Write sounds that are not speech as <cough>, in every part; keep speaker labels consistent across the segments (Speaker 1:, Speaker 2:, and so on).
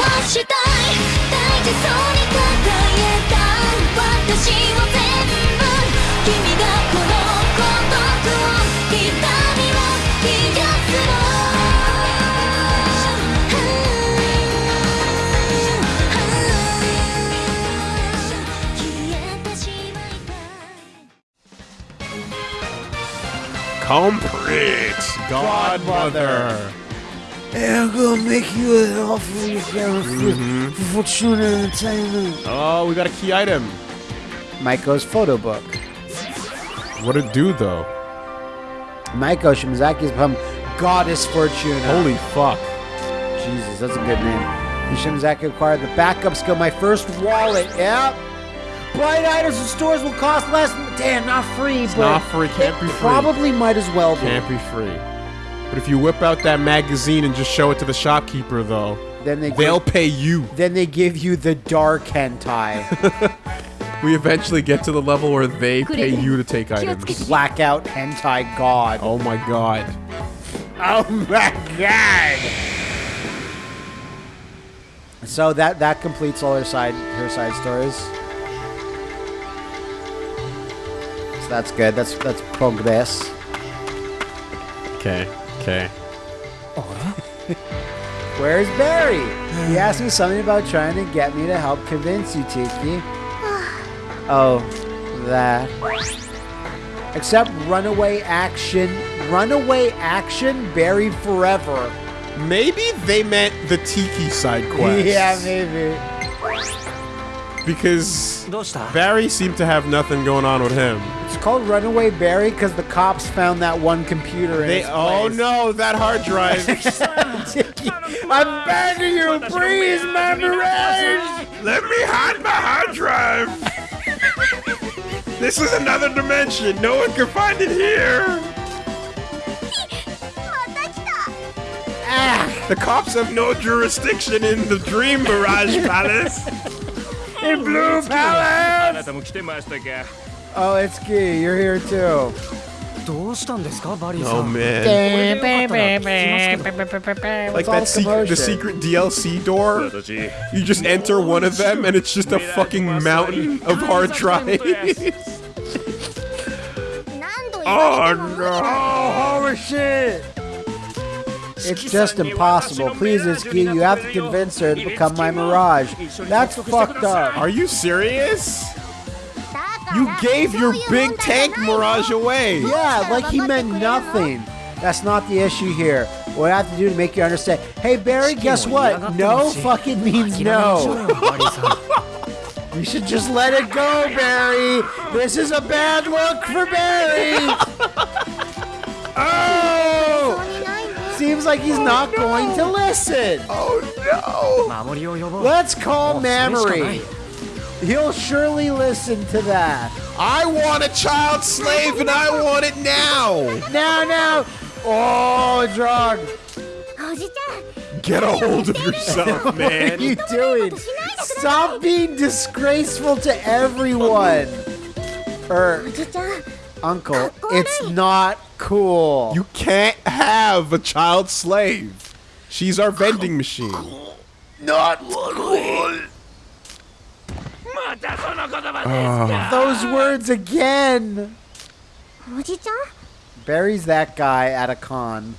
Speaker 1: はしたい大事そうに抱えた私を全部君がこの孤独を痛みを癒すの消えてしまいたい
Speaker 2: Complete Godmother.
Speaker 3: Hey, I'm gonna make you an offer you can for, mm-hmm. for Fortuna Entertainment.
Speaker 2: Oh, we got a key item.
Speaker 3: Maiko's photo book.
Speaker 2: What it do though?
Speaker 3: Maiko Shimazaki has become Goddess Fortuna.
Speaker 2: Holy fuck.
Speaker 3: Jesus, that's a good name. And Shimazaki acquired the backup skill, my first wallet. Yep. Bright items in stores will cost less. Damn, not free, but
Speaker 2: not free, can't
Speaker 3: it
Speaker 2: be free.
Speaker 3: Probably might as well be.
Speaker 2: Can't be free. But if you whip out that magazine and just show it to the shopkeeper, though,
Speaker 3: Then they
Speaker 2: they'll
Speaker 3: give,
Speaker 2: pay you.
Speaker 3: then they give you the dark hentai, <laughs>
Speaker 2: We eventually get to the level where they pay you to take items.
Speaker 3: blackout hentai god.
Speaker 2: Oh my god.
Speaker 3: Oh my god! So that that completes all her side her side stories. So that's good. That's that's progress.
Speaker 2: Okay, okay. <laughs>
Speaker 3: Where's Barry? He asked me something about trying to get me to help convince you, Tiki. <sighs> oh, that. Except runaway action. Runaway action buried forever.
Speaker 2: Maybe they meant the Tiki side quest. <laughs>
Speaker 3: Yeah, maybe.
Speaker 2: Because Barry seemed to have nothing going on with him.
Speaker 3: It's called Runaway Barry because the cops found that one computer in
Speaker 2: They,
Speaker 3: its
Speaker 2: oh
Speaker 3: place.
Speaker 2: no, that hard drive. <laughs> <laughs>
Speaker 3: I'm begging you, please, memories!
Speaker 2: Let me hide my hard drive. <laughs> this is another dimension. No one can find it here.
Speaker 3: Ah,
Speaker 2: The cops have no jurisdiction in the Dream Mirage Palace
Speaker 3: in Bloom Palace! Oh, it's Key, you're here too.
Speaker 2: Oh man. Like that secret, the secret DLC door. You just enter one of them and it's just a fucking mountain of hard drives.
Speaker 1: oh no!
Speaker 3: Oh, holy shit! It's just impossible. Please, Itsuki, you have to convince her to become my Mirage. That's fucked up.
Speaker 2: Are you serious? You gave your big tank Mirage away.
Speaker 3: Yeah, like he meant nothing. That's not the issue here. What I have to do to make you understand. Hey, Barry, guess what? No fucking means no. <laughs> you should just let it go, Barry. This is a bad look for Barry. <laughs> oh! Seems like he's oh, not no. going to listen.
Speaker 2: Oh, no.
Speaker 3: Let's call
Speaker 4: oh,
Speaker 3: Mamori. He'll surely listen to that.
Speaker 2: I want a child slave and I want it now.
Speaker 3: Now, now. Oh, drug.
Speaker 2: Get a hold of yourself, <laughs> man.
Speaker 3: what are you doing? Stop being disgraceful to everyone. Er, uncle, it's not cool.
Speaker 2: You can't have a child slave. She's our vending machine.
Speaker 3: Not cool.
Speaker 4: Uh, ah.
Speaker 3: Those words again. Buries that guy at a con.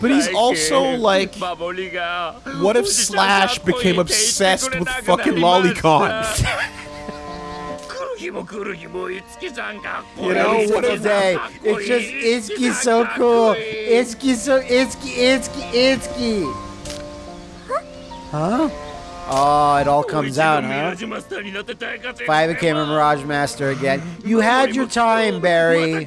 Speaker 2: But he's also like, what if Slash became obsessed with fucking
Speaker 4: lolicons?
Speaker 2: You know what
Speaker 3: today? It's just Itsuki so cool. Itsuki so Itsuki Itsuki Itsuki. Huh? Oh, it all comes out, huh? If I became a Mirage Master again. You had your time, Barry. You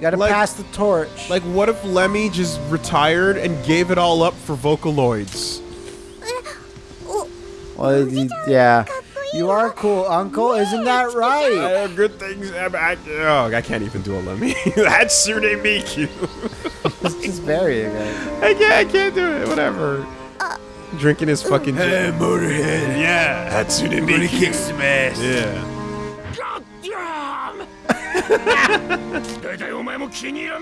Speaker 3: gotta
Speaker 2: like,
Speaker 3: pass the torch.
Speaker 2: Like, what if Lemmy just retired and gave it all up for Vocaloids?
Speaker 1: Uh,
Speaker 3: oh. Well, yeah. You are cool, Uncle. What? Isn't that right?
Speaker 2: I have good things. I, I, oh, I can't even do a Lemmy. Hatsune Miku.
Speaker 3: Let's just bury it.
Speaker 2: I can't, I can't do it. Whatever. Uh, Drinking his fucking uh, Hey, Motorhead. Yeah. Hatsune Miku. Gonna kick some ass. Yeah.
Speaker 4: God <laughs> damn!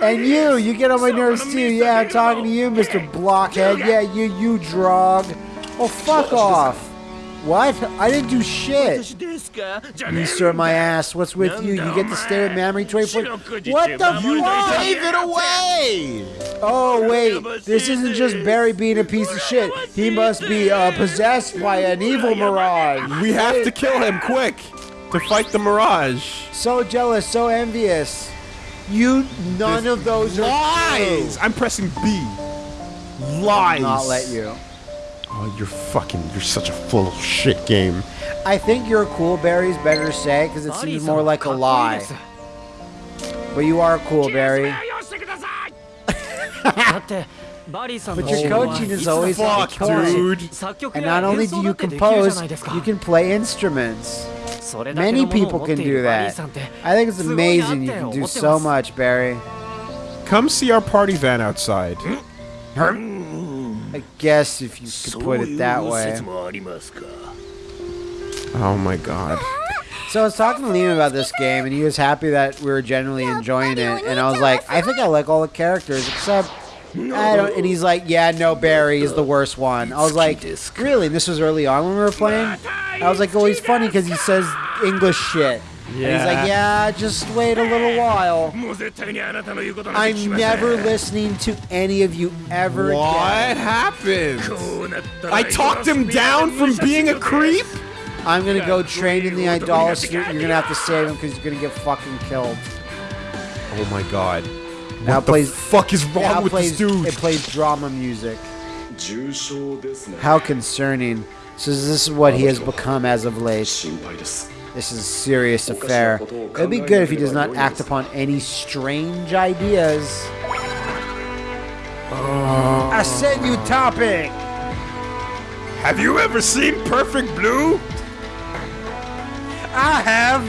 Speaker 3: and you, you get on my nerves too. Yeah, I'm talking to you, Mr. Blockhead. Yeah, you, you drog. Oh, fuck off. What? I didn't do shit. You stir my ass. What's with you? You get to stay with Mamori 24. What the fuck?
Speaker 2: Gave it away!
Speaker 3: Oh, wait. This isn't just Barry being a piece of shit. He must be uh, possessed by an evil mirage.
Speaker 2: We have to kill him quick to fight the mirage.
Speaker 3: So jealous, so envious. You, none this of those
Speaker 2: lies.
Speaker 3: Lies!
Speaker 2: I'm pressing B. Lies.
Speaker 3: I'll not let you.
Speaker 2: Oh, you're fucking, you're such a full of shit game.
Speaker 3: I think you're cool is better say because it seems more like a lie. But you are cool
Speaker 5: berry. <laughs>
Speaker 3: but your coaching is always
Speaker 2: Fuck, dude.
Speaker 3: And not only do you compose, you can play instruments. Many people can do that. I think it's amazing you can do so much, Barry.
Speaker 2: Come see our party van outside.
Speaker 3: I guess if you could put it that way.
Speaker 2: Oh my god.
Speaker 3: So I was talking to Liam about this game, and he was happy that we were generally enjoying it. And I was like, I think I like all the characters except I don't. And he's like, yeah, no, Barry is the worst one. I was like, really? And this was early on when we were playing. I was like, oh, he's funny because he says English shit. Yeah. And he's like, yeah, just wait a little while. I'm never listening to any of you ever
Speaker 2: what
Speaker 3: again.
Speaker 2: happened? I talked him down from being a creep?
Speaker 3: I'm gonna go train in the idolatry. You're gonna have to save him because you're gonna get fucking killed.
Speaker 2: Oh my god.
Speaker 3: Now
Speaker 2: what
Speaker 3: plays, the
Speaker 2: fuck is wrong with
Speaker 3: plays,
Speaker 2: this dude?
Speaker 3: It plays drama music. How concerning. So this is what he has become as of late. This is a serious affair. It'd be good if he does not act upon any strange ideas. Oh. I send you topic.
Speaker 2: Have you ever seen Perfect Blue?
Speaker 3: I have.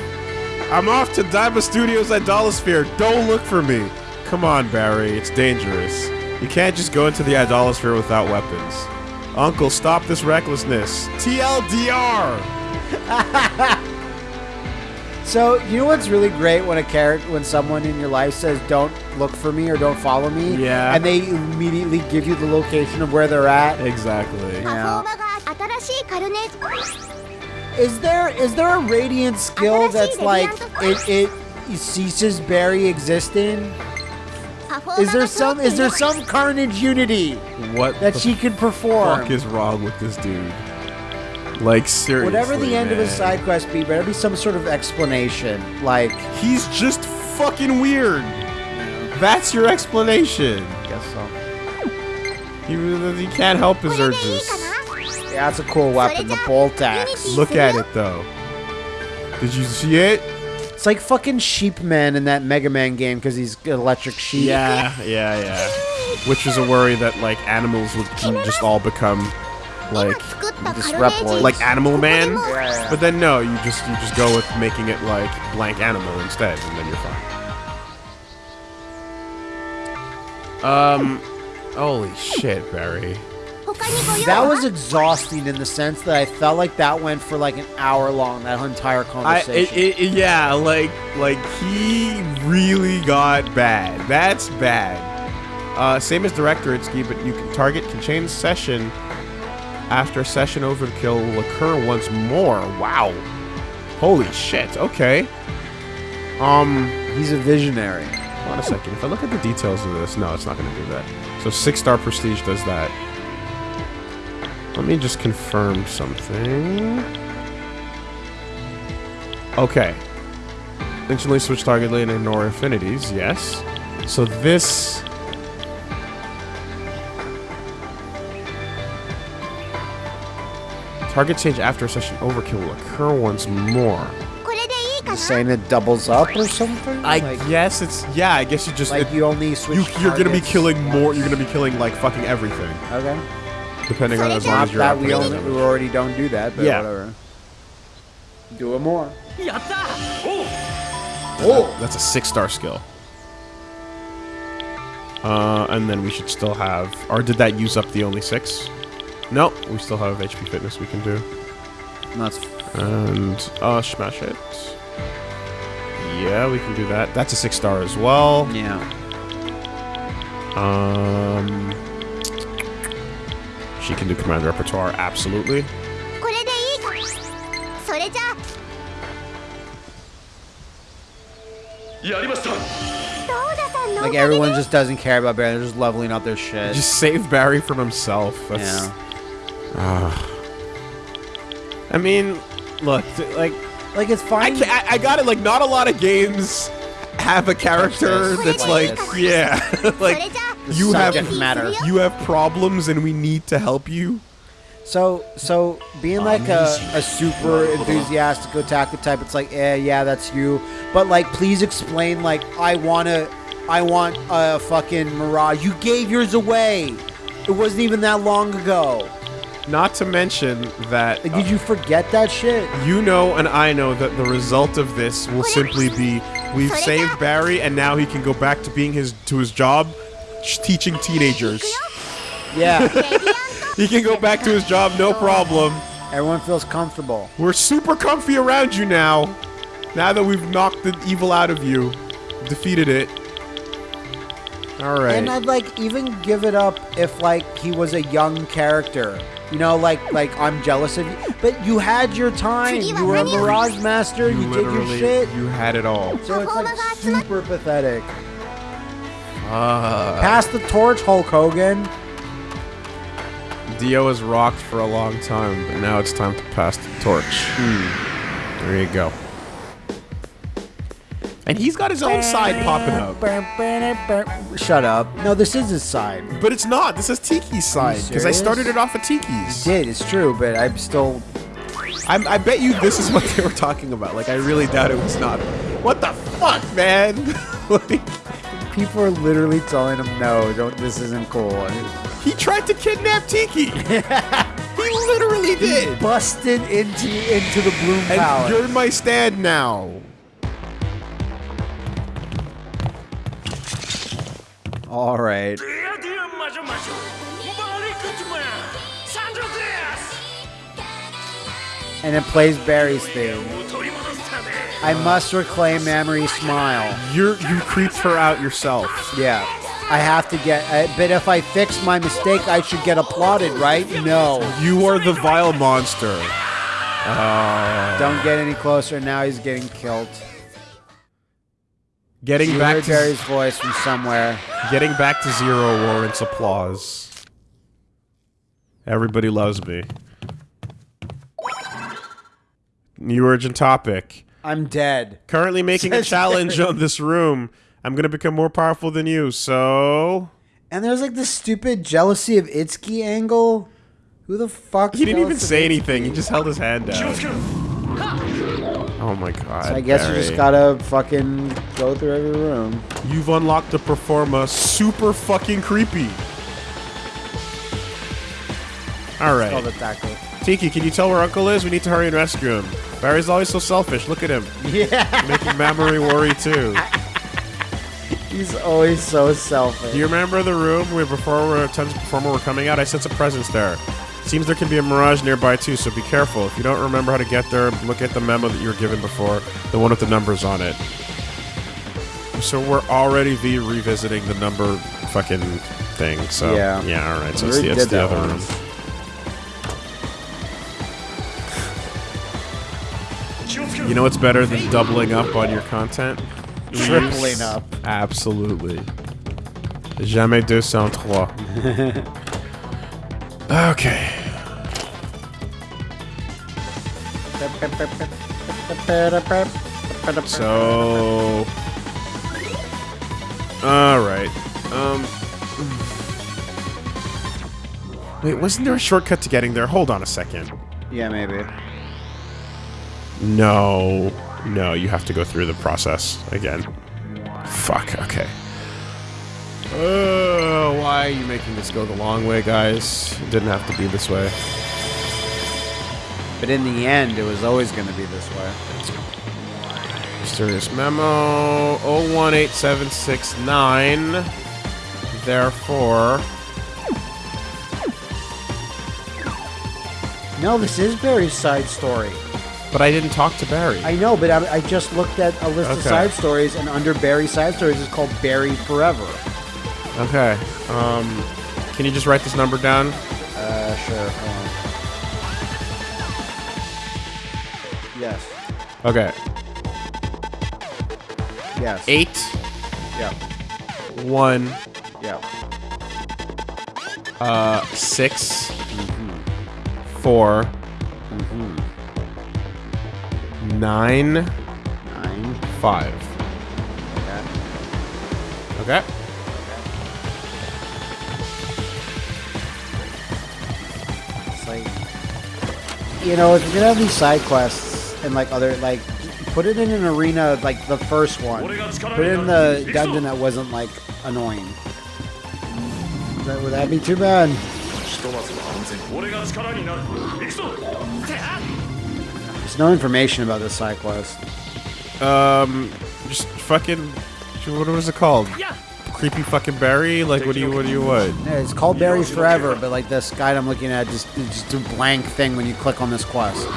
Speaker 2: I'm off to Daiba Studios at Idolasphere. Don't look for me. Come on, Barry. It's dangerous. You can't just go into the Idolasphere without weapons. Uncle, stop this recklessness. TLDR! <laughs>
Speaker 3: So you know what's really great when a character, when someone in your life says, "Don't look for me" or "Don't follow me,"
Speaker 2: Yeah.
Speaker 3: and they immediately give you the location of where they're at.
Speaker 2: Exactly.
Speaker 3: Yeah. Is there is there a radiant skill that's like it it ceases Barry existing? Is there some is there some carnage unity
Speaker 2: What
Speaker 3: that
Speaker 2: the
Speaker 3: she can perform?
Speaker 2: fuck is wrong with this dude? Like seriously,
Speaker 3: whatever the end of his side quest be, better be some sort of explanation. Like
Speaker 2: he's just fucking weird. That's your explanation.
Speaker 3: Guess so.
Speaker 2: He, he can't help his urges.
Speaker 3: Yeah, that's a cool weapon, the bolt axe.
Speaker 2: Look at it though. Did you see it?
Speaker 3: It's like fucking Sheepman in that Mega Man game because he's electric sheep.
Speaker 2: Yeah, yeah, yeah. Which is a worry that like animals would just all become like
Speaker 1: this oh
Speaker 2: like Animal Man.
Speaker 3: Yeah, yeah, yeah.
Speaker 2: But then no, you just you just go with making it like blank animal instead, and then you're fine. Um, holy shit, Barry.
Speaker 3: That was exhausting in the sense that I felt like that went for like an hour long. That entire conversation.
Speaker 2: I, it, it, yeah, like like he really got bad. That's bad. Uh, same as directorate key, but you can target can change session after a session overkill will occur once more. Wow. Holy shit. Okay. Um,
Speaker 3: He's a visionary.
Speaker 2: hold on a second. If I look at the details of this, no, it's not going to do that. So six star prestige does that. Let me just confirm something. Okay. Instantly switch target lane and ignore affinities. Yes. So this. Target change after session overkill will occur once more.
Speaker 1: You're
Speaker 3: saying it doubles up or something?
Speaker 2: I
Speaker 3: like,
Speaker 2: guess it's yeah. I guess you just
Speaker 3: like
Speaker 2: it,
Speaker 3: you only switch.
Speaker 2: You, are gonna be killing more. You're gonna be killing like fucking everything.
Speaker 3: Okay.
Speaker 2: Depending on as long as you're
Speaker 3: we, only, we already don't do that. But
Speaker 2: yeah.
Speaker 3: Whatever. Do it more.
Speaker 2: Oh. That's a six star skill. Uh, and then we should still have, or did that use up the only six? No, nope, we still have HP fitness we can do.
Speaker 3: That's
Speaker 2: and uh, smash it. Yeah, we can do that. That's a six star as well.
Speaker 3: Yeah.
Speaker 2: Um, she can do command repertoire absolutely.
Speaker 3: Like everyone just doesn't care about Barry. They're just leveling up their shit.
Speaker 2: Just save Barry from himself. That's
Speaker 3: yeah.
Speaker 2: I mean, look, like,
Speaker 3: like it's fine.
Speaker 2: I, I, I got it. Like, not a lot of games have a character that's
Speaker 3: like,
Speaker 2: yeah, <laughs> like you have
Speaker 3: matter.
Speaker 2: You have problems, and we need to help you.
Speaker 3: So, so being like a, a super enthusiastic otaku type, it's like, eh, yeah, that's you. But like, please explain. Like, I wanna, I want a fucking mirage. You gave yours away. It wasn't even that long ago.
Speaker 2: Not to mention that.
Speaker 3: Did you forget that shit?
Speaker 2: You know, and I know that the result of this will simply be we've saved Barry, and now he can go back to being his to his job, teaching teenagers.
Speaker 3: Yeah. <laughs>
Speaker 2: he can go back to his job, no problem.
Speaker 3: Everyone feels comfortable.
Speaker 2: We're super comfy around you now. Now that we've knocked the evil out of you, defeated it. All right.
Speaker 3: And I'd like even give it up if like he was a young character you know, like like I'm jealous of you, but you had your time. You were a Mirage Master. You, did your
Speaker 2: literally-
Speaker 3: shit.
Speaker 2: You had it all.
Speaker 3: So it's like super pathetic.
Speaker 2: Uh,
Speaker 3: Pass the torch, Hulk Hogan.
Speaker 2: Dio has rocked for a long time, but now it's time to pass the torch. There you go. And he's got his own side popping up.
Speaker 3: Shut up. No, this is his side.
Speaker 2: But it's not. This is Tiki's side. Because I started it off at Tiki's.
Speaker 3: Did it's true, but I'm still.
Speaker 2: I'm, I bet you this is what they were talking about. Like, I really doubt it was not. What the fuck, man? <laughs> like,
Speaker 3: People are literally telling him, "No, don't. This isn't cool."
Speaker 2: He tried to kidnap Tiki. <laughs> he literally did.
Speaker 3: busted into into the Bloom
Speaker 2: And
Speaker 3: Palace.
Speaker 2: you're in my stand now.
Speaker 3: All right. And it plays Barry's theme. I must reclaim Mamori's smile.
Speaker 2: You you creeped her out yourself.
Speaker 3: Yeah. I have to get. Uh, but if I fix my mistake, I should get applauded, right? No.
Speaker 2: You are the vile monster.
Speaker 3: Don't get any closer. Now he's getting killed.
Speaker 2: Getting
Speaker 3: You
Speaker 2: back
Speaker 3: heard
Speaker 2: to
Speaker 3: Barry's voice from somewhere.
Speaker 2: getting back to zero warrants applause. Everybody loves me. New urgent topic.
Speaker 3: I'm dead.
Speaker 2: Currently <laughs> making a challenge
Speaker 3: Barry.
Speaker 2: on this room. I'm gonna become more powerful than you, so
Speaker 3: And there's like this stupid jealousy of Itsuki angle. Who the fuck?
Speaker 2: he didn't even say anything. He just held his hand
Speaker 4: 気を
Speaker 2: out. Oh my god.
Speaker 3: So I guess Barry. you just gotta fucking go through every room.
Speaker 2: You've unlocked the performa super fucking creepy. Alright. Tiki, can you tell where Uncle is? We need to hurry and rescue him. Barry's always so selfish. Look at him. <laughs>
Speaker 3: Yeah.
Speaker 2: Making Mamori worry too.
Speaker 3: He's always so selfish.
Speaker 2: Do you remember the room where before our tons performer were coming out? I sent a presence there. Seems there can be a mirage nearby too, so be careful. If you don't remember how to get there, look at the memo that you were given before, the one with the numbers on it. So we're already revisiting the number fucking thing. So
Speaker 3: yeah,
Speaker 2: yeah all right. So it's the, it's the other
Speaker 4: one. room.
Speaker 2: You know what's better than doubling up on your content?
Speaker 3: Tripling up.
Speaker 2: Absolutely. Jamais deux sans trois. <laughs> okay. So. Alright. Um. Wait, wasn't there a shortcut to getting there? Hold on a second.
Speaker 3: Yeah, maybe.
Speaker 2: No. No, you have to go through the process again. Fuck, okay. Oh, why are you making this go the long way, guys? It didn't have to be this way.
Speaker 3: But in the end, it was always going to be this way.
Speaker 2: Mysterious memo 018769. Therefore,
Speaker 3: No, this is Barry's side story.
Speaker 2: But I didn't talk to Barry.
Speaker 3: I know, but I, I just looked at a list of side stories, and under Barry side stories is called Barry Forever.
Speaker 2: okay. Um, can you just write this number down?
Speaker 3: Uh, sure.
Speaker 2: Okay.
Speaker 3: Yes.
Speaker 2: Eight,
Speaker 3: Yeah.
Speaker 2: one,
Speaker 3: Yeah.
Speaker 2: uh, 6 four, nine,
Speaker 3: Nine.
Speaker 2: five.
Speaker 3: Okay.
Speaker 2: Okay.
Speaker 3: It's like, you know, if you're gonna have these side quests and like other like put it in an arena like the first one. Put it in the dungeon that wasn't like annoying. That, would that be too bad? There's no information about this side quest.
Speaker 2: Um, just fucking. What was it called? Creepy fucking Barry? Like, what do you, what do you, what?
Speaker 3: Yeah, it's called Barry Forever, but like this guide I'm looking at just, just a blank thing when you click on this quest.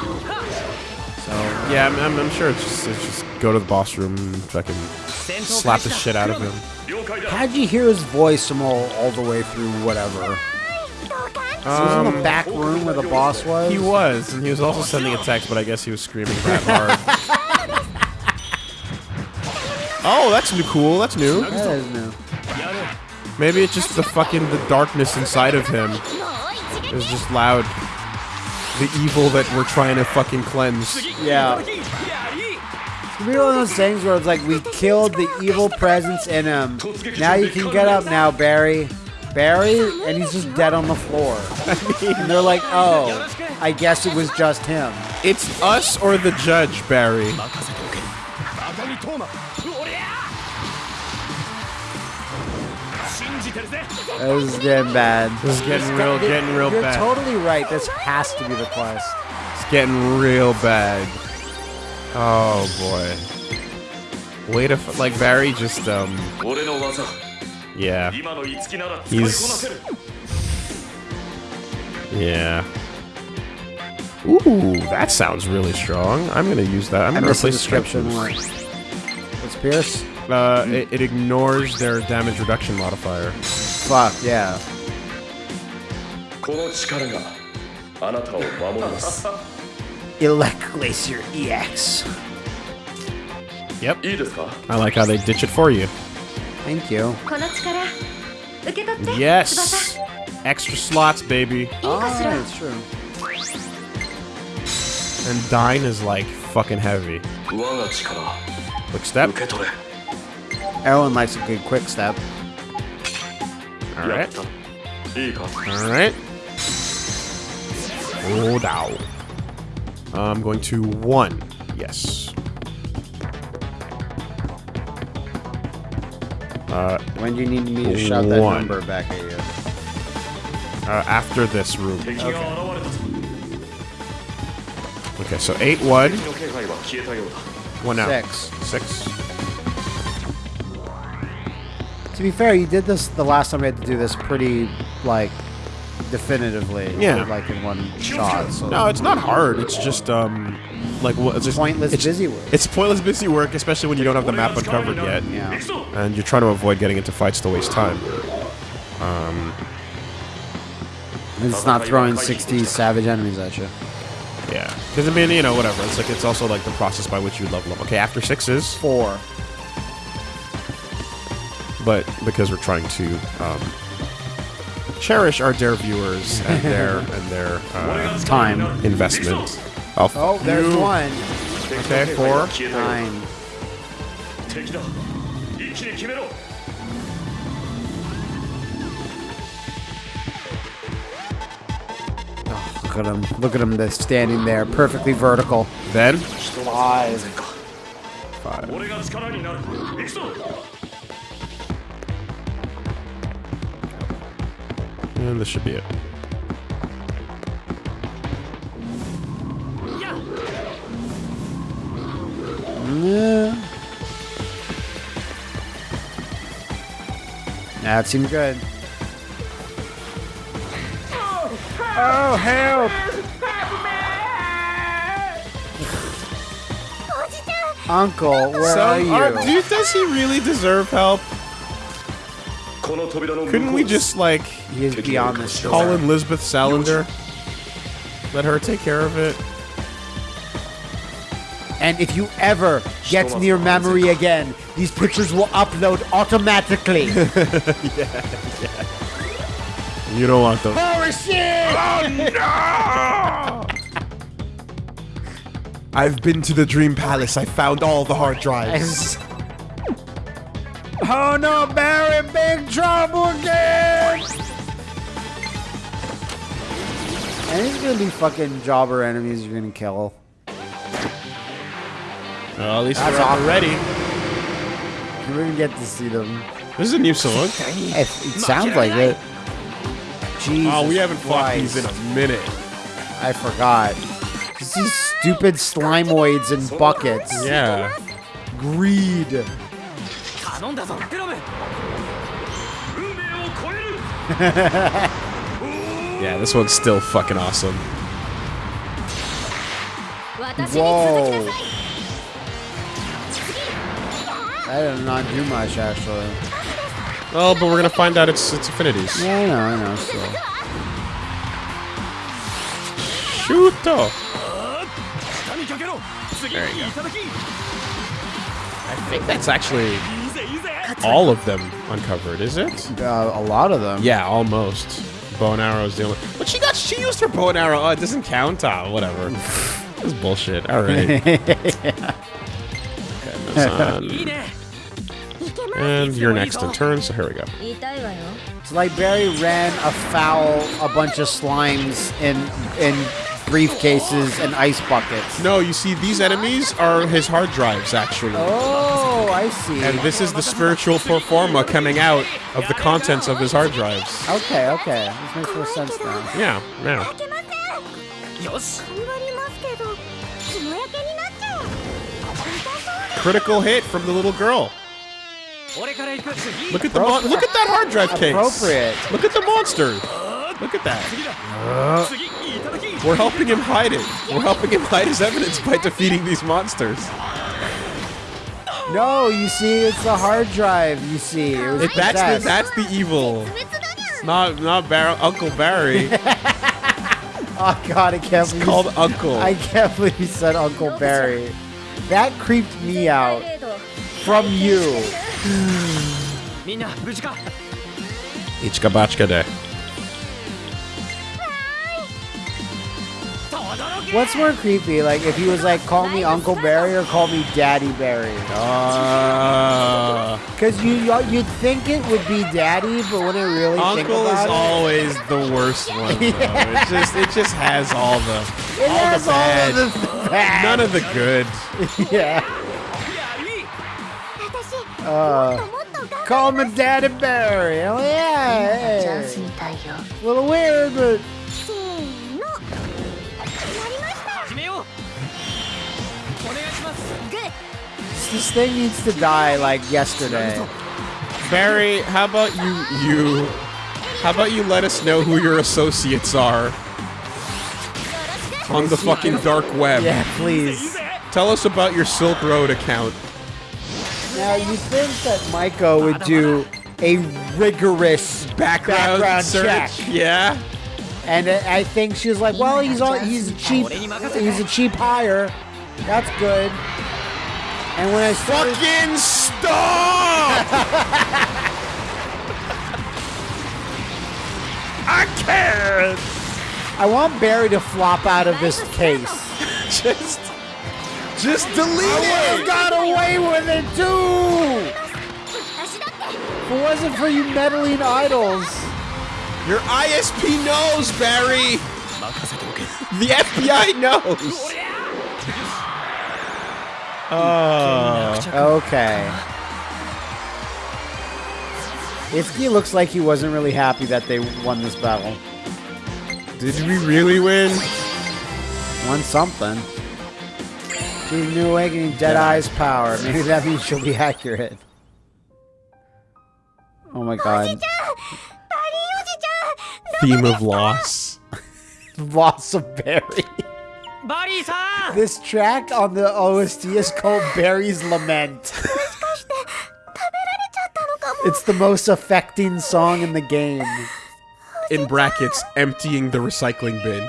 Speaker 2: Yeah, I'm, I'm, I'm sure it's just, it's just go to the boss room and fucking slap the shit out of him.
Speaker 3: How'd you hear his voice from all, all the way through whatever? Um, was in the um, back room where the boss was?
Speaker 2: He was, and he was also sending a text, but I guess he was screaming that hard. <laughs> oh, that's new cool. That's new.
Speaker 3: That is new.
Speaker 2: Maybe it's just the fucking the darkness inside of him.
Speaker 1: It
Speaker 2: was just loud. The evil that we're trying to fucking cleanse.
Speaker 3: Yeah. It's gonna be one of those things where it's like we killed the evil presence in him. Now you can get up now, Barry. Barry, and he's just dead on the floor. and they're like, oh, I guess it was just him.
Speaker 2: It's us or the judge, Barry.
Speaker 3: This is getting bad.
Speaker 2: This is getting real, getting, getting real
Speaker 3: you're
Speaker 2: bad.
Speaker 3: You're totally right. This has to be the quest.
Speaker 2: It's getting real bad. Oh boy. Way to like Barry just um. Yeah.
Speaker 4: He's.
Speaker 2: Yeah. Ooh, that sounds really strong. I'm gonna use that. I'm gonna replace
Speaker 3: description. Let's pierce.
Speaker 2: Boost. Uh, it, it ignores their damage reduction modifier.
Speaker 3: Fuck, yeah.
Speaker 4: この力があなたを守ります <laughs>
Speaker 3: Elect Glacier EX.
Speaker 2: Yep.
Speaker 4: いいですか
Speaker 2: I like how they ditch it for you.
Speaker 3: Thank you.
Speaker 1: この力受け取って
Speaker 2: Yes.
Speaker 1: 翼
Speaker 2: Extra slots, baby.
Speaker 1: いいかしら
Speaker 3: Oh, it's true.
Speaker 2: And Dine is like fucking heavy.
Speaker 4: 我が力
Speaker 2: Quick step.
Speaker 3: Everyone likes a good quick step.
Speaker 2: Alright. Alright. Hold out. I'm going to one. Yes. Uh,
Speaker 3: when do you need me to shout that number back at you?
Speaker 2: Uh, after this room.
Speaker 4: Okay.
Speaker 2: okay, so eight
Speaker 4: one.
Speaker 2: One out.
Speaker 3: Six.
Speaker 2: Six.
Speaker 3: To be fair, you did this the last time we had to do this pretty, like, definitively.
Speaker 2: Yeah.
Speaker 3: Like in one shot. So.
Speaker 2: No, it's not hard. It's just um, like it's just,
Speaker 3: pointless
Speaker 2: it's,
Speaker 3: busy work.
Speaker 2: It's pointless busy work, especially when you don't have the map uncovered yet.
Speaker 3: Yeah.
Speaker 2: And you're trying to avoid getting into fights to waste time. Um.
Speaker 3: It's not throwing 60 savage enemies at you.
Speaker 2: Yeah. Because, I mean, you know, whatever. It's like, it's also like the process by which you level up. Okay, after sixes.
Speaker 3: Four
Speaker 2: but because we're trying to um, cherish our dare viewers and <laughs> their and their uh,
Speaker 3: time
Speaker 2: investment. Oh,
Speaker 3: oh, there's
Speaker 2: you.
Speaker 3: one.
Speaker 2: Okay, four,
Speaker 3: nine.
Speaker 4: Oh,
Speaker 3: look at them! Look at him! They're standing there, perfectly vertical.
Speaker 2: Then. Five. And this should be it.
Speaker 3: Yeah. That seems good. Oh, oh help! Uncle, where
Speaker 2: So,
Speaker 3: are you?
Speaker 2: are- dude, does he really deserve help? Couldn't we just, like,
Speaker 3: he is beyond this
Speaker 2: call in Lisbeth Salander? Let her take care of it.
Speaker 3: And if you ever get near Mamori again, these pictures will upload automatically. <laughs> yeah, yeah.
Speaker 2: You don't want them.
Speaker 3: Oh, shit! Oh, no!
Speaker 2: I've been to the Dream Palace. I found all the hard drives. <laughs>
Speaker 3: oh no, Barry, big trouble again! And these gonna be fucking jobber enemies you're gonna kill.
Speaker 2: Well, at least
Speaker 3: That's
Speaker 2: we're
Speaker 3: awkward.
Speaker 2: ready.
Speaker 3: We're gonna get to see them.
Speaker 2: This is a new song. <laughs>
Speaker 3: It, it sounds like it. Jesus
Speaker 2: Oh, we haven't fought these in a minute.
Speaker 3: I forgot. Just these stupid slimoids and buckets.
Speaker 2: Yeah.
Speaker 3: Greed.
Speaker 5: 頼んだぞクロム
Speaker 6: 運命を超える <laughs>
Speaker 2: Yeah, this one's still fucking awesome.
Speaker 1: 私に続きなさい
Speaker 3: That did not do much, actually.
Speaker 2: Well, but we're gonna find out it's it's affinities.
Speaker 3: Yeah, I know, I know. So.
Speaker 2: Shooto.
Speaker 4: 下にかけろ次いただきい
Speaker 2: I think that's actually all of them uncovered, is it?
Speaker 3: Uh, a lot of them.
Speaker 2: Yeah, almost. Bow and arrow is the only. But she got she used her bow and arrow. Oh, it doesn't count. Ah, whatever. <laughs> That's bullshit. All right. <laughs> and you're next in turn, so here we go.
Speaker 3: So like Barry ran afoul a bunch of slimes in in briefcases and ice buckets.
Speaker 2: No, you see, these enemies are his hard drives, actually.
Speaker 3: Oh. Oh, I see.
Speaker 2: And this is the spiritual performa coming out of the contents of his hard drives.
Speaker 3: Okay, okay. This makes more sense now.
Speaker 2: Yeah, yeah. Critical hit from the little girl. Look at the look at that hard drive case.
Speaker 3: Appropriate.
Speaker 2: Look at the monster. Look at that. We're helping him hide it. We're helping him hide his evidence by defeating these monsters.
Speaker 3: No, you see, it's the hard drive. You see, it was
Speaker 2: it, that's the that's the evil.
Speaker 1: It's
Speaker 2: not not Bar Uncle Barry. <laughs>
Speaker 3: oh God, I can't. It's
Speaker 2: called Uncle.
Speaker 3: I can't believe you said Uncle Barry. That creeped me out. From you. <gasps> <gasps>
Speaker 2: Ichka Bachka Day.
Speaker 3: What's more creepy? Like if he was like, call me Uncle Barry or call me Daddy Barry.
Speaker 2: Uh.
Speaker 3: Because uh, you you'd think it would be Daddy, but when I really
Speaker 2: Uncle is
Speaker 3: it,
Speaker 2: always the worst one. <laughs> yeah. It just it just has all the
Speaker 3: it
Speaker 2: all
Speaker 3: has
Speaker 2: the bad,
Speaker 3: all of the bad.
Speaker 2: none of the good. <laughs>
Speaker 3: yeah. Uh, call me Daddy Barry. Oh yeah. Hey. A little weird, but. This thing needs to die like yesterday.
Speaker 2: Barry, how about you you how about you let us know who your associates are on the fucking dark web?
Speaker 3: Yeah, please.
Speaker 2: Tell us about your Silk Road account.
Speaker 3: Now you think that Maiko would do a rigorous
Speaker 2: Background,
Speaker 3: background
Speaker 2: search.
Speaker 3: check,
Speaker 2: Yeah.
Speaker 3: and I I think she was like, "Well, he's all, he's cheap he's a cheap hire. That's good." And when I started...
Speaker 2: Fucking stop! <laughs> I can't!
Speaker 3: I want Barry to flop out of this case. <laughs>
Speaker 2: just... Just delete it!
Speaker 3: I got away with it too! If it wasn't for you meddling idols.
Speaker 2: Your ISP knows, Barry! <laughs> the FBI knows! Oh,
Speaker 3: okay. Itsuki looks like he wasn't really happy that they won this battle.
Speaker 2: Did we really win?
Speaker 3: Won something. Through New Awakening, Deadeye's power. Maybe that means she'll be accurate. Oh my god.
Speaker 2: Theme of loss. <laughs>
Speaker 3: loss of
Speaker 5: berries. Barry-san!
Speaker 3: This track on the OST is called Barry's Lament. it's the most affecting song in the game.
Speaker 2: In brackets, emptying the recycling bin.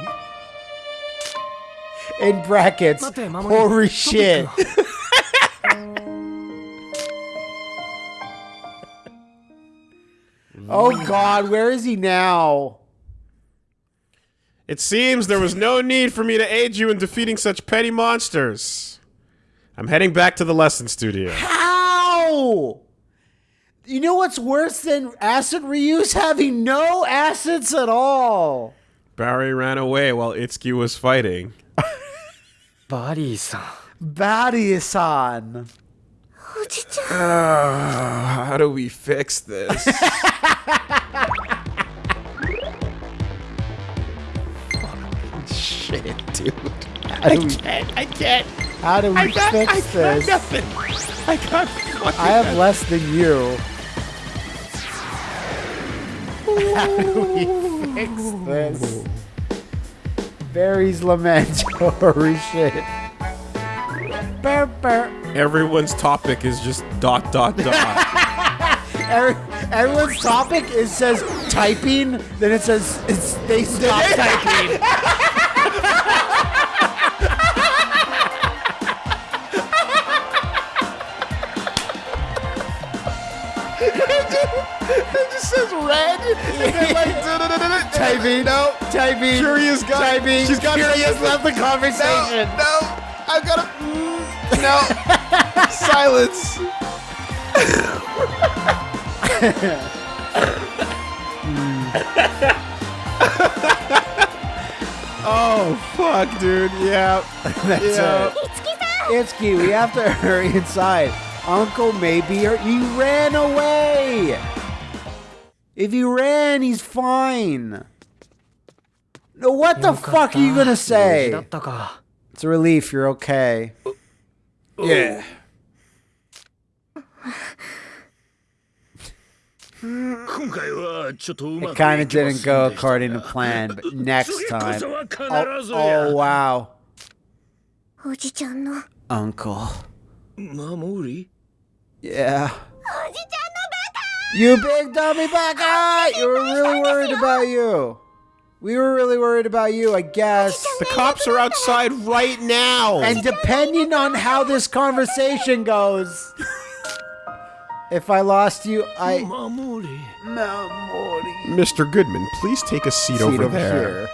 Speaker 3: In brackets, holy shit. <laughs> oh god, where is he now?
Speaker 2: It seems there was no need for me to aid you in defeating such petty monsters. I'm heading back to the lesson studio.
Speaker 3: How? You know what's worse than acid reuse? Having no acids at all.
Speaker 2: Barry ran away while Itsuki was fighting.
Speaker 1: Body-san. Body-san. <sighs> Uh,
Speaker 2: how do we fix this? <laughs> dude.
Speaker 3: How do we,
Speaker 2: I can't.
Speaker 3: how do we fix this?
Speaker 2: nothing. I got
Speaker 3: I have less than you. <laughs> How do we fix this? Barry's lament. Holy <laughs> shit. Burr, burr.
Speaker 2: Everyone's topic is just dot dot dot. <laughs>
Speaker 3: Every, everyone's topic is says typing, then it says it's they stop typing.
Speaker 2: It just red. And like
Speaker 3: Typing.
Speaker 2: No.
Speaker 3: Typing.
Speaker 2: Curious guy.
Speaker 3: Typing.
Speaker 2: She's got
Speaker 3: Curious left the conversation.
Speaker 2: No. I've got to. Mm, no. <laughs> Silence. <laughs> oh fuck, dude. Yeah. <laughs>
Speaker 3: That's
Speaker 2: Yeah.
Speaker 3: it. Itsuki, we have to hurry inside. Uncle may be. He ran away. If he ran, he's fine. No, what the fuck are you gonna say? It's a relief, you're okay.
Speaker 2: Yeah.
Speaker 3: It kind of didn't go according to plan, but <laughs> next time. Oh, oh wow. Uncle. Yeah. You big dummy baka! Ah! You were really worried about you. We were really worried about you, I guess.
Speaker 2: The cops are outside right now.
Speaker 3: And depending on how this conversation goes, if I lost you, I.
Speaker 4: Mamori. Mamori.
Speaker 2: Mr. Goodman, please take a seat,
Speaker 3: seat
Speaker 2: over,
Speaker 3: over
Speaker 2: there.
Speaker 3: Here.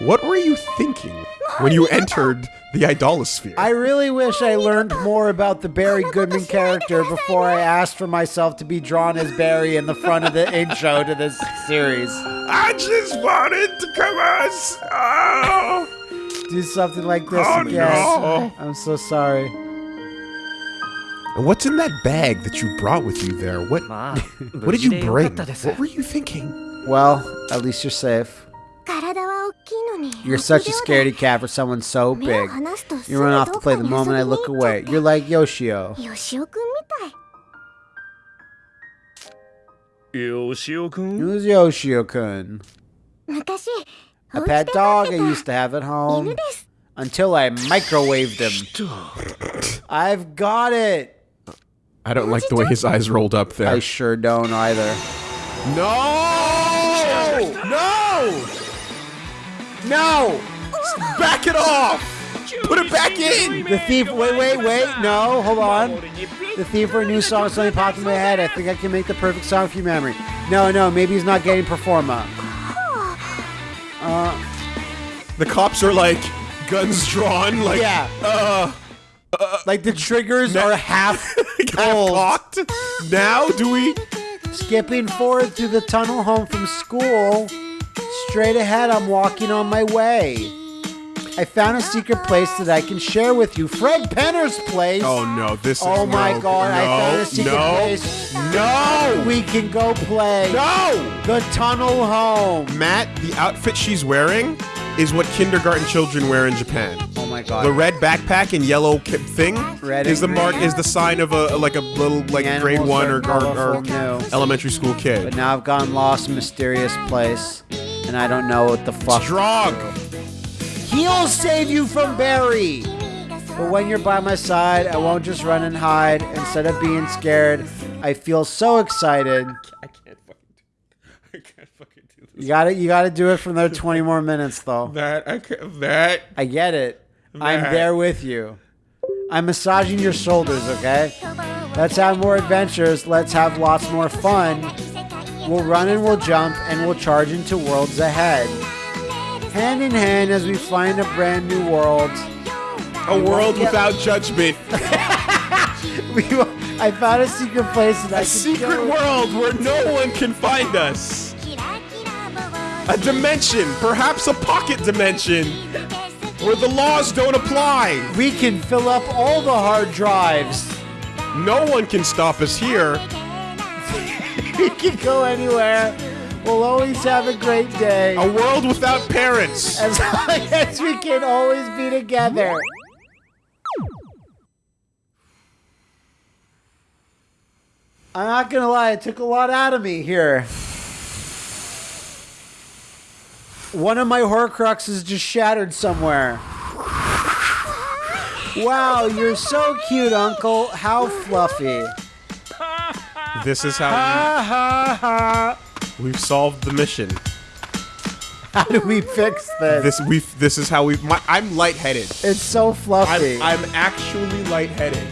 Speaker 2: What were you thinking when you entered the Idolasphere?
Speaker 3: I really wish I learned more about the Barry Goodman character before I asked for myself to be drawn as Barry in the front of the <laughs> intro to this series.
Speaker 2: I just wanted to come out. Oh.
Speaker 3: Do something like this
Speaker 2: oh,
Speaker 3: again.
Speaker 2: No.
Speaker 3: I'm so sorry.
Speaker 2: And what's in that bag that you brought with you there? What, <laughs> what did you bring? What were you thinking?
Speaker 3: Well, at least you're safe. You're such a scaredy cat for someone so big. You run off to play the moment I look away. You're like Yoshio.
Speaker 4: Yoshio-kun?
Speaker 3: Who's
Speaker 1: Yoshio-kun?
Speaker 3: A pet dog I used to have at home. Until I microwaved him. I've got it!
Speaker 2: I don't like the way his eyes rolled up there.
Speaker 3: I sure don't either.
Speaker 2: No! No! Back it off! Put it back in!
Speaker 3: The thief. Wait, wait, wait. No, hold on. The thief for a new song suddenly popped in my head. I think I can make the perfect song for you, Mamori. No, no, maybe he's not getting performa. <sighs>
Speaker 2: Uh, The cops are like, guns drawn, like,
Speaker 3: Yeah.
Speaker 2: uh, uh
Speaker 3: Like the triggers are half <laughs>
Speaker 2: kind of cocked. Now, do we?
Speaker 3: Skipping forward through the tunnel home from school. Straight ahead, I'm walking on my way. I found a secret place that I can share with you. Fred Penner's place.
Speaker 2: Oh no, this is
Speaker 3: Oh my
Speaker 2: no,
Speaker 3: god, I
Speaker 2: no,
Speaker 3: found a secret
Speaker 2: no,
Speaker 3: place.
Speaker 2: No!
Speaker 3: We can go play.
Speaker 2: No!
Speaker 3: The tunnel home.
Speaker 2: Matt, the outfit she's wearing is what kindergarten children wear in Japan.
Speaker 3: Oh my god.
Speaker 2: The red backpack and yellow thing
Speaker 3: Red
Speaker 2: is the mark is the sign of a like a little like
Speaker 3: The
Speaker 2: grade one or, or, or elementary school kid.
Speaker 3: But now I've gone lost in mysterious place, and I don't know what the fuck.
Speaker 2: Strong.
Speaker 3: He'll save you from Barry. But when you're by my side, I won't just run and hide. Instead of being scared, I feel so excited.
Speaker 2: I can't fucking do. I can't fucking do this.
Speaker 3: You got to You got to do it for another 20 more minutes, though.
Speaker 2: That I can't. That
Speaker 3: I get it. I'm there with you. I'm massaging your shoulders, okay? Let's have more adventures. Let's have lots more fun. We'll run and we'll jump and we'll charge into worlds ahead. Hand in hand as we find a brand new world.
Speaker 2: a world without judgment. <laughs>
Speaker 3: We, I found a secret place and I
Speaker 2: A
Speaker 3: can
Speaker 2: secret world where no one can find us. A dimension, perhaps a pocket dimension, where the laws don't apply.
Speaker 3: We can fill up all the hard drives.
Speaker 2: No one can stop us here. <laughs>
Speaker 3: We can go anywhere. We'll always have a great day.
Speaker 2: A world without parents.
Speaker 3: As long <laughs> as we can always be together. I'm not gonna lie, it took a lot out of me here. One of my Horcruxes just shattered somewhere. Wow, you're so cute, Uncle. How fluffy.
Speaker 2: This is how
Speaker 3: Ha ha ha.
Speaker 2: we, we've solved the mission.
Speaker 3: How do we fix this?
Speaker 2: This we this is how we. I'm lightheaded.
Speaker 3: It's so fluffy.
Speaker 2: I'm, I'm actually lightheaded.